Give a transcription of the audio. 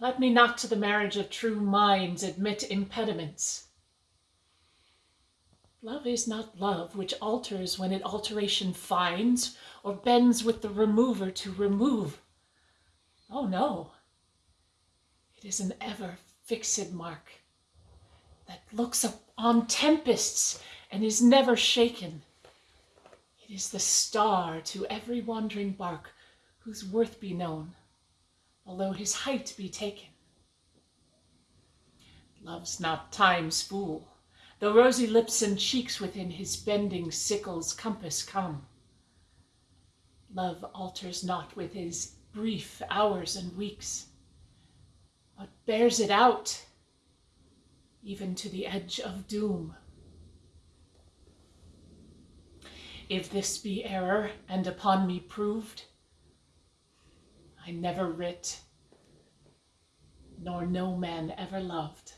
Let me not to the marriage of true minds admit impediments. Love is not love which alters when it alteration finds, or bends with the remover to remove. Oh no, it is an ever fixed mark that looks on tempests and is never shaken. It is the star to every wandering bark whose worth be known, although his height be taken. Love's not time's fool, though rosy lips and cheeks within his bending sickle's compass come. Love alters not with his brief hours and weeks, but bears it out even to the edge of doom. If this be error and upon me proved, I never writ, nor no man ever loved.